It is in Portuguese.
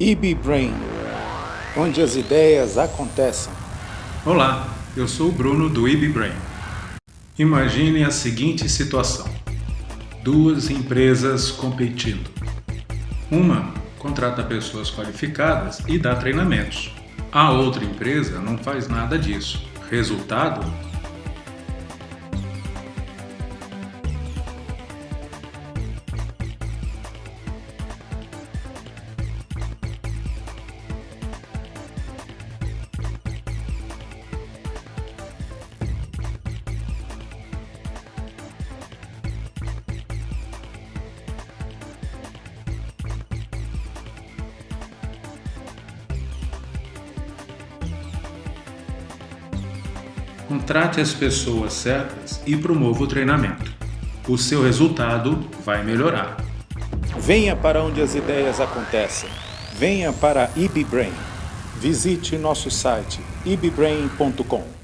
IB Brain, onde as ideias acontecem. Olá, eu sou o Bruno do IB Brain. Imagine a seguinte situação. Duas empresas competindo. Uma contrata pessoas qualificadas e dá treinamentos. A outra empresa não faz nada disso. Resultado? Contrate as pessoas certas e promova o treinamento. O seu resultado vai melhorar. Venha para onde as ideias acontecem. Venha para IBBrain. Visite nosso site ibbrain.com.